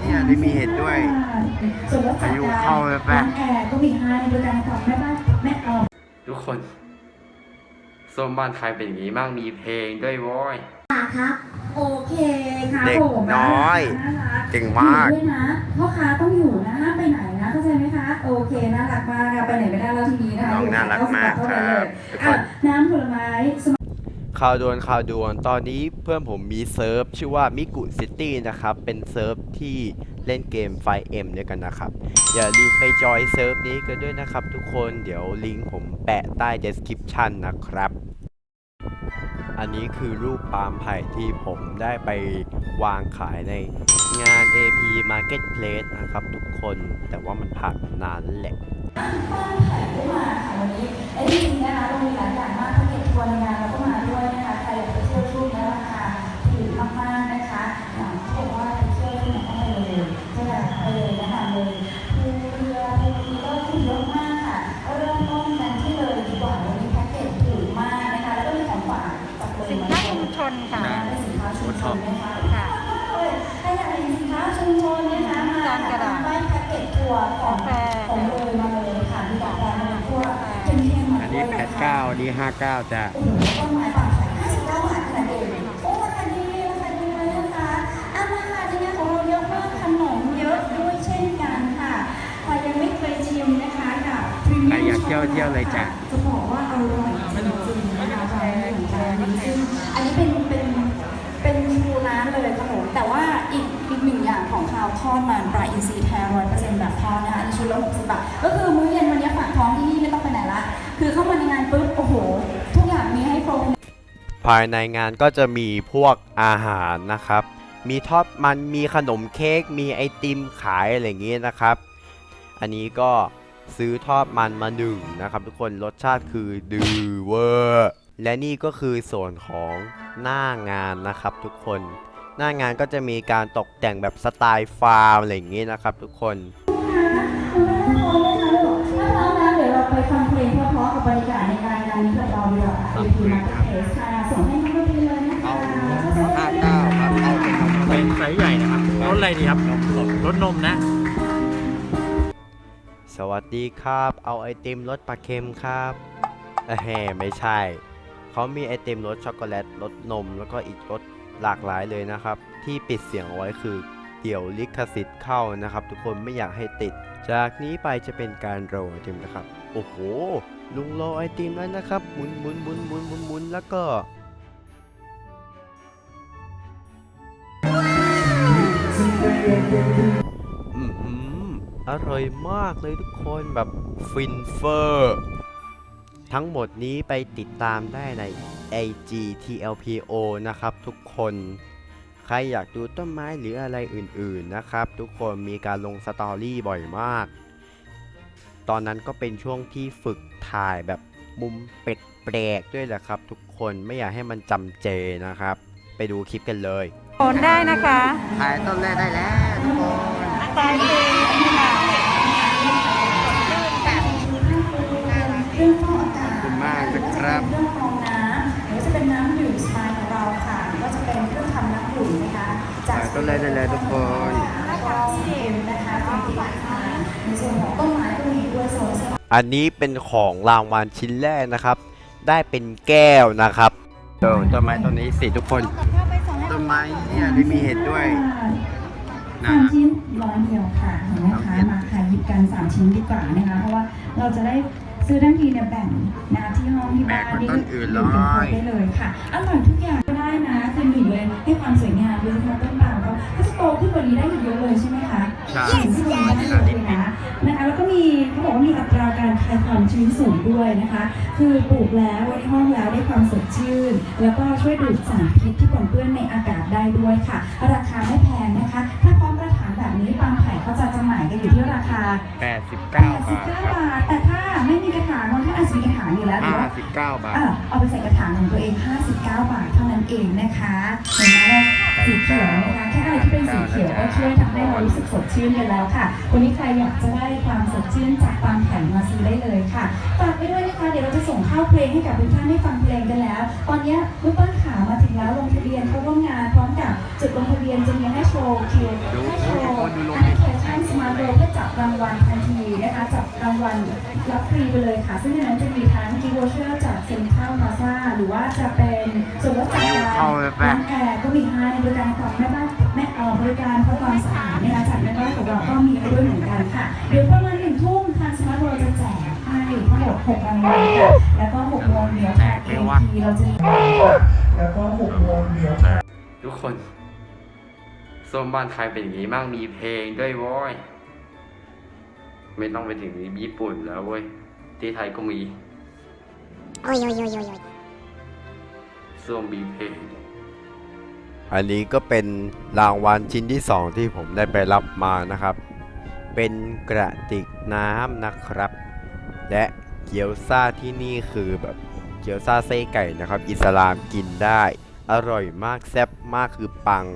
เนี่ยได้มีเห็ดด้วยส่วนรถจักรอายุยานเข้าเลยปะร้านแอร์ก็มีให้บริการของแม่บ้านแม่เออทุกคนส้มบ้านใครเป็นอย่างนี้บ้างมีเพลงด้วยโว้ยครับโอเคค่ะเด็กโอ้โหน้อยน่ารักเก่งมากอยู่ด้วยนะพ่อค้าต้องอยู่นะห้ามไปไหนนะเข้าใจไหมคะ โอเคน่ารักมากค่ะไปไหนไม่ได้แล้วทีนี้นะคะน้องน่ารักมากเท่คนั้นรัเลบ ข่าวด่วนข่าวด่วนตอนนี้เพื่อนผมมีเซิร์ฟชื่อว่ามิกุซิตี้นะครับ เป็นเซิร์ฟที่เล่นเกม FiveM ด้วยกันนะครับ อย่าลืมไปจอยเซิร์ฟนี้กันด้วยนะครับทุกคนเดี๋ยวลิงก์ผมแปะใต้ description นะครับ อันนี้คือรูปปาล์มไผ่ที่ผมได้ไปวางขายในงาน AP Marketplace นะครับทุกคนแต่ว่ามันผ่านนานแล้วแหละบ้านแผงก็มาค่ะวันนี้ไอ้จริงๆนะคะเรามีหลายอย่างมากถ้าเก็บทัวในงาน มีกาแฟมาเลยทั่วเข้มๆมาอันด้นี้วยแปนะดคะเก้าอันนี้ห้าเก้าจ้ะโอ้โหต้นไม้ป่าไผ่59บาทขนาดเองโอ้ราคาดีราคาดีเลยนะคะอะมาค่ะที่นี่ของเราเยอะมากขนมเยอะด้วยเช่นกันค่ะใครยังไม่เคยชิมนะคะกับพรีเมียมใครอยากเที่ยวเที่ยวเลยจ้ะ จะบอกว่าอร่อยจริงๆนะคะแชร์แชร์ซึ่งอันนี้เป็นเป็นเป็นชูร้านเลยค่ะผมแต่ว่าอีกอีกหนึ่งอย่าง ของคาวทอดมันปลาอินทรีย์แท้ร้อยเปอร์เซ็นต์แบบทอดนะคะอันนี้ชุดละ60บบาท ก็คือมื้อเย็นวันนี้ฝากท้องที่นี่ไม่ต้องไปไหนละ คือเข้ามาในงานปุ๊บ โอ้โห ทุกอย่างมีให้โปรภายในงานก็จะมีพวกอาหารนะครับ มีทอดมัน มีขนมเค้ก มีไอติมขายอะไรอย่างงี้นะครับ อันนี้ก็ซื้อทอดมันมาหนึ่งนะครับ ทุกคนรสชาติคือดือเวอร์ และนี่ก็คือส่วนของหน้างานนะครับทุกคน หน้างานก็จะมีการตกแต่งแบบสไตล์ฟาร์มอะไรอย่างงี้นะครับทุกคนถ้าพร้อมแล้วเดี๋ยวเราไปฟังเพลงเพราะๆกับบรรยากาศในงานงานนี้กับเราดีกว่าค่ะ AP Marketplace ค่ะส่งให้น้องดนตรีเลยนะคะห้าเก้าครับเอาเป็นเป็นไซส์ใหญ่นะครับรสอะไรดีครับรสนมนะ สวัสดีครับ เอาไอติมรสปลาเค็มครับเอ้ยไม่ใช่ เขามีไอติมรสช็อกโกแลตรสนมแล้วก็อีกรส หลากหลายเลยนะครับ ที่ปิดเสียงเอาไว้คือเดี๋ยวลิขสิทธิ์เข้านะครับ ทุกคนไม่อยากให้ติด จากนี้ไปจะเป็นการโรยไอติมนะครับ โอ้โห ลุงโรไอติมแล้วนะครับหมุนหมุนหมุนหมุนหมุนหมุนแล้วก็อือหืออร่อยมากเลยทุกคนแบบฟินเฟอร์ ทั้งหมดนี้ไปติดตามได้ใน AGTLPO นะครับทุกคนใครอยากดูต้นไม้หรืออะไรอื่นๆนะครับ ทุกคนมีการลงสตอรี่บ่อยมาก ตอนนั้นก็เป็นช่วงที่ฝึกถ่ายแบบมุมแปลกๆด้วยแหละครับ ทุกคนไม่อยากให้มันจำเจนะครับ ไปดูคลิปกันเลยโอนได้นะคะถ่ายต้นแรกได้แล้วทุกคนตายเองค่ะเครื่องฟอกอากาศขอบคุณมากนะครับ จากถ่ายต้นแรกได้แล้วทุกคนแล้วก็เอ็มนะคะเป็นที่ร้านในส่วนของต้นไม้ก็มีด้วยโซนเสื้ออันนี้เป็นของรางวัลชิ้นแรกนะครับ ได้เป็นแก้วนะครับต้นต้นไม้ต้นนี้สิทุกคนต้นไม้เนี่ยได้มีเห็ดด้วยสามชิ้นร้อยเดียวค่ะเห็นไหมคะมาค่ะหยิบกันสามชิ้นดีกว่านะคะเพราะว่าเราจะได้ซื้อทั้งทีเนี่ยแบ่งนะที่ห้องที่บ้านแบ่งกับนี่ต้นอื่นเลยกันครบได้เลยค่ะอร่อยทุกอย่างก็ได้นะคือหนึ่งเลยให้ความสวยงาม คายความชื้นสูงด้วยนะคะ คือปลูกแล้วไว้ในห้องแล้วได้ความสดชื่น แล้วก็ช่วยดูดสารพิษที่ปนเปื้อนในอากาศได้ด้วยค่ะ ราคาไม่แพงนะคะ ถ้าพร้อมกระถางแบบนี้บางไผ่เขาจะจำหน่ายกันอยู่ที่ราคา 89 บาทครับ 89 บาทางบางท่านอาจจะมีกระถางอยู่แล้วหรือว่า 59 บาท อะเอาไปใส่กระถางของตัวเอง 59 บาทเท่านั้นเองนะคะ เห็นไหมว่าสีเขียวนะคะ แค่อะไรที่เป็นสีเขียวก็ช่วยทำให้เรารู้สึกสดชื่นกันแล้วค่ะ วันนี้ใครอยากจะได้ความสดชื่นจากบางแผ่นมาซื้อได้เลยค่ะฝากไปด้วยนะคะ เดี๋ยวเราจะส่งเข้าเพลงให้กับทุกท่านได้ฟังเพลงกันแล้ว ตอนนี้เมื่อต้นขามาถึงแล้วลงทะเบียนเข้าร่วมงานพร้อมกับ จุดลงทะเบียนจะมีให้โชว์คิวดูให้โชว์ทุกคนดูลงแอปพลิเคชันสมาร์ทโฟนเพื่อจับรางวัลทันทีนะคะจับรางวัลรับฟรีไปเลยค่ะ ซึ่งในนั้นจะมีทั้ง gift voucher จากเซ็นทรัลมาซ่าหรือว่าจะเป็นส่วนลดจากการเข้าไปแปะร้างแอร์ก็มีให้บริการความแม่บ้านแม่เอ่อบริการทำความสะอาดนะคะจากแม่บ้านของเราก็มีให้ด้วยเหมือนกันค่ะเดี๋ยวประมาณหนึ่งทุ่มทางสมาร์ทโฟนจะแจกให้ทั้งหมดหกรางวัลค่ะแล้วก็หกโมงเดี๋ยวทาง AP เราจะมีแล้วก็หกโมงเดี๋ยวทุกคน ส้วมบ้านใครเป็นอย่างนี้มั่งมีเพลงด้วยโว้ยไม่ต้องไปถึงญี่ปุ่นแล้วเว้ย ที่ไทยก็มี Oi, oi, oi, oi, oi. โซนมีเพลง อันนี้ก็เป็นรางวัลชิ้นที่2ที่ผมได้ไปรับมานะครับ เป็นกระติกน้ำนะครับ และเกี๊ยวซ่าที่นี่คือแบบเกี๊ยวซ่าไส้ไก่นะครับ อิสลามกินได้ อร่อยมากแซ่บมากคือปัง